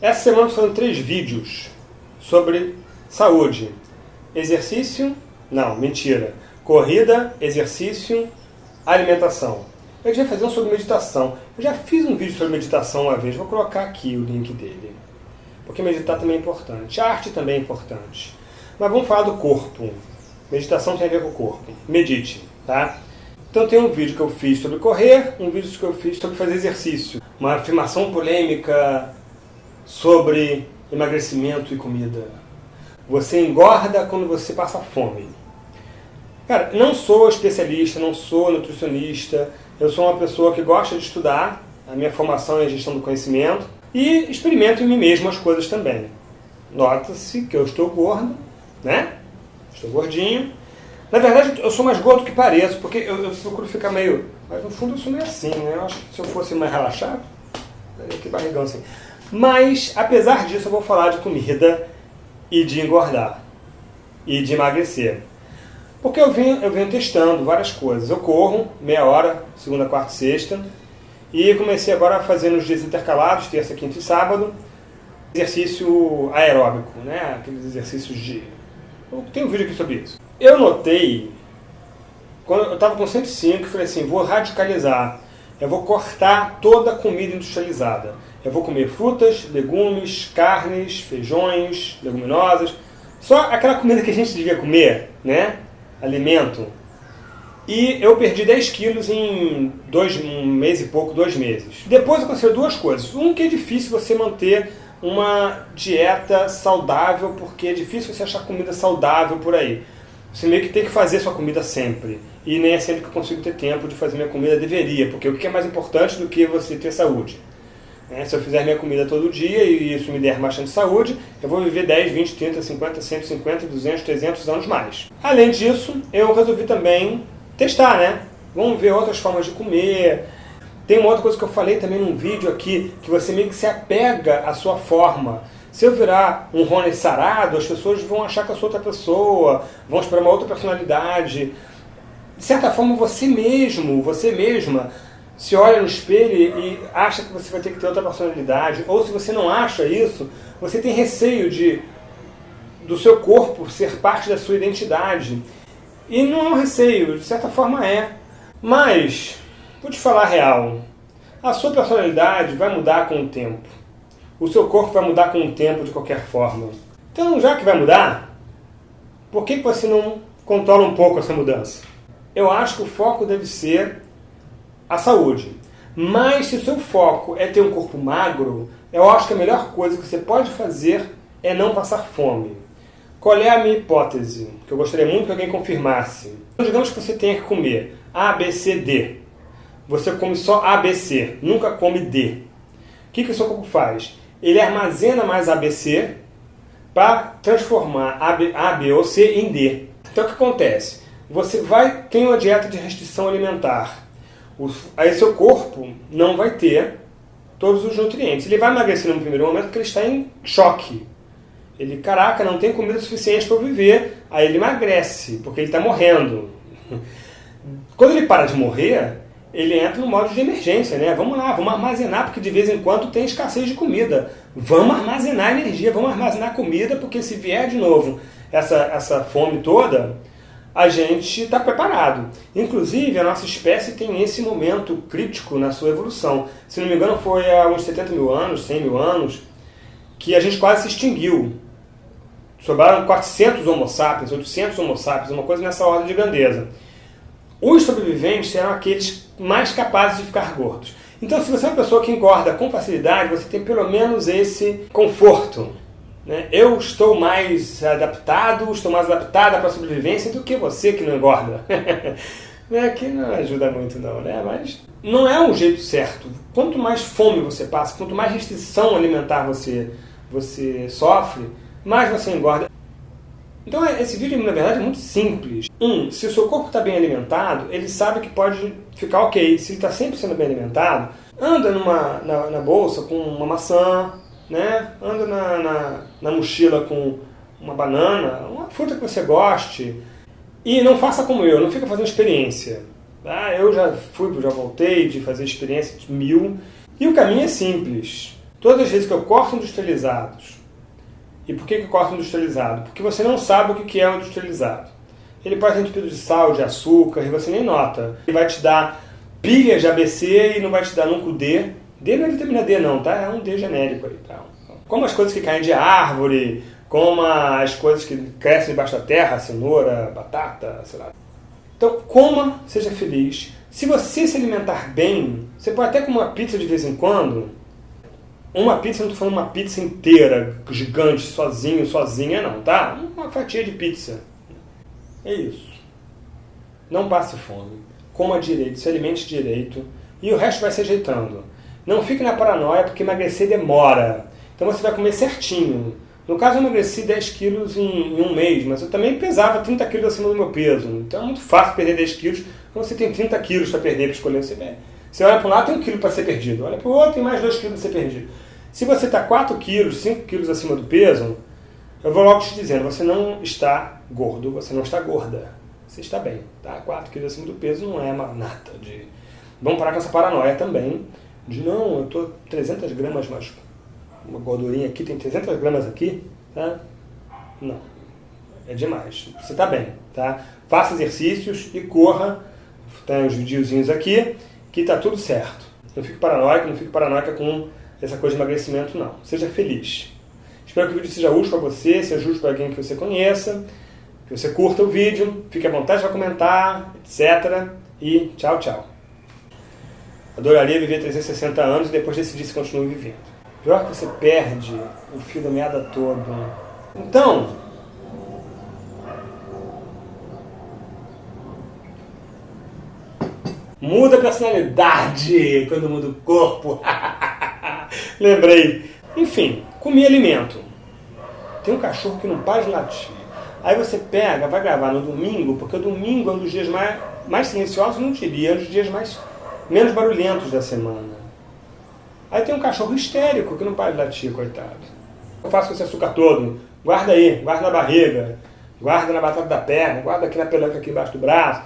Essa semana foram três vídeos sobre saúde. Exercício, não, mentira. Corrida, exercício, alimentação. Eu já fazer um sobre meditação. Eu já fiz um vídeo sobre meditação uma vez, vou colocar aqui o link dele. Porque meditar também é importante. A arte também é importante. Mas vamos falar do corpo. Meditação tem a ver com o corpo. Medite, tá? Então tem um vídeo que eu fiz sobre correr, um vídeo que eu fiz sobre fazer exercício. Uma afirmação polêmica sobre emagrecimento e comida. Você engorda quando você passa fome. Cara, não sou especialista, não sou nutricionista, eu sou uma pessoa que gosta de estudar, a minha formação é gestão do conhecimento, e experimento em mim mesmo as coisas também. Nota-se que eu estou gordo, né? Estou gordinho. Na verdade, eu sou mais gordo que pareço, porque eu, eu procuro ficar meio... Mas no fundo eu sou meio assim, né? Eu acho que se eu fosse mais relaxado, que barrigão assim. Mas, apesar disso, eu vou falar de comida e de engordar. E de emagrecer. Porque eu venho, eu venho testando várias coisas. Eu corro meia hora, segunda, quarta e sexta. E comecei agora a fazer nos dias intercalados, terça, quinta e sábado, exercício aeróbico, né? Aqueles exercícios de... Tem um vídeo aqui sobre isso. Eu notei, quando eu estava com 105, falei assim, vou radicalizar. Eu vou cortar toda a comida industrializada. Eu vou comer frutas, legumes, carnes, feijões, leguminosas. Só aquela comida que a gente devia comer, né? Alimento. E eu perdi 10 quilos em dois, um mês e pouco, dois meses. Depois eu considerei duas coisas. Um, que é difícil você manter uma dieta saudável, porque é difícil você achar comida saudável por aí. Você meio que tem que fazer sua comida sempre. E nem é sempre que eu consigo ter tempo de fazer minha comida, deveria, porque o que é mais importante do que você ter saúde? É, se eu fizer minha comida todo dia e isso me der bastante saúde, eu vou viver 10, 20, 30, 50, 150, 200, 300 anos mais. Além disso, eu resolvi também testar, né? Vamos ver outras formas de comer. Tem uma outra coisa que eu falei também num vídeo aqui, que você meio que se apega à sua forma. Se eu virar um Rony sarado, as pessoas vão achar que eu sou outra pessoa, vão esperar uma outra personalidade. De certa forma, você mesmo, você mesma, se olha no espelho e acha que você vai ter que ter outra personalidade, ou se você não acha isso, você tem receio de do seu corpo ser parte da sua identidade. E não é um receio, de certa forma é. Mas, vou te falar a real, a sua personalidade vai mudar com o tempo. O seu corpo vai mudar com o tempo de qualquer forma. Então, já que vai mudar, por que você não controla um pouco essa mudança? Eu acho que o foco deve ser a saúde. Mas se o seu foco é ter um corpo magro, eu acho que a melhor coisa que você pode fazer é não passar fome. Qual é a minha hipótese? Que eu gostaria muito que alguém confirmasse. Então, digamos que você tenha que comer A, B, C, D. Você come só A, B, C, nunca come D. O que, que o seu corpo faz? Ele armazena mais A, B, C para transformar A, B, A, B ou C em D. Então o que acontece? Você vai ter uma dieta de restrição alimentar aí seu corpo não vai ter todos os nutrientes. Ele vai emagrecer no primeiro momento porque ele está em choque. Ele, caraca, não tem comida suficiente para viver, aí ele emagrece, porque ele está morrendo. Quando ele para de morrer, ele entra no modo de emergência, né? Vamos lá, vamos armazenar, porque de vez em quando tem escassez de comida. Vamos armazenar energia, vamos armazenar comida, porque se vier de novo essa, essa fome toda, a gente está preparado. Inclusive, a nossa espécie tem esse momento crítico na sua evolução. Se não me engano, foi há uns 70 mil anos, 100 mil anos, que a gente quase se extinguiu. Sobraram 400 homo sapiens, 800 homo sapiens, uma coisa nessa ordem de grandeza. Os sobreviventes eram aqueles mais capazes de ficar gordos. Então, se você é uma pessoa que engorda com facilidade, você tem pelo menos esse conforto né? Eu estou mais adaptado, estou mais adaptada para a sobrevivência do que você que não engorda. né? Que não ajuda muito não, né? Mas não é um jeito certo. Quanto mais fome você passa, quanto mais restrição alimentar você, você sofre, mais você engorda. Então esse vídeo, na verdade, é muito simples. Um, se o seu corpo está bem alimentado, ele sabe que pode ficar ok. Se ele está sempre sendo bem alimentado, anda numa, na, na bolsa com uma maçã, né? anda na, na, na mochila com uma banana, uma fruta que você goste. E não faça como eu, não fica fazendo experiência. Ah, eu já fui, já voltei de fazer experiência de mil. E o caminho é simples. Todas as vezes que eu corto industrializados, e por que, que eu corto industrializado? Porque você não sabe o que é o industrializado. Ele pode ter entupido de sal, de açúcar, e você nem nota. Ele vai te dar pilhas de ABC e não vai te dar nunca o D. D não é vitamina D não, tá? É um D genérico aí, tá? Como as coisas que caem de árvore, como as coisas que crescem debaixo da terra, cenoura, batata, sei lá. Então, coma, seja feliz. Se você se alimentar bem, você pode até comer uma pizza de vez em quando. Uma pizza, não estou falando uma pizza inteira, gigante, sozinho, sozinha, não, tá? Uma fatia de pizza. É isso. Não passe fome. Coma direito, se alimente direito. E o resto vai se ajeitando. Não fique na paranoia, porque emagrecer demora. Então você vai comer certinho. No caso, eu emagreci 10 quilos em, em, um mês, mas eu também pesava 30 quilos acima do meu peso. Então é muito fácil perder 10 quilos quando você tem 30 quilos para perder, para escolher. Você, você olha para um lado, tem um quilo para ser perdido. Olha para o outro, tem mais 2 quilos para ser perdido. Se você está 4 quilos, 5 quilos acima do peso, eu vou logo te dizendo, você não está gordo, você não está gorda. Você está bem, tá? 4 quilos acima do peso não é uma nata de... Vamos parar com essa paranoia também, de não, eu estou 300 gramas mais uma gordurinha aqui, tem 300 gramas aqui, tá? Não, é demais. Você está bem, tá? Faça exercícios e corra, tem os videozinhos aqui, que tá tudo certo. Não fique paranoico, não fique paranoica com essa coisa de emagrecimento, não. Seja feliz. Espero que o vídeo seja útil para você, seja útil para alguém que você conheça, que você curta o vídeo, fique à vontade para comentar, etc. E tchau, tchau. Adoraria viver 360 anos e depois decidir se vivendo. Pior que você perde o fio da meada todo. Então, muda a personalidade quando muda o corpo. Lembrei. Enfim, comi alimento. Tem um cachorro que não para de latir. Aí você pega, vai gravar no domingo, porque o domingo é um dos dias mais, mais silenciosos, não diria, é um dos dias mais, menos barulhentos da semana. Aí tem um cachorro histérico que não para de latir, coitado. Eu faço esse açúcar todo. Guarda aí, guarda na barriga, guarda na batata da perna, guarda aqui na pelanca aqui embaixo do braço.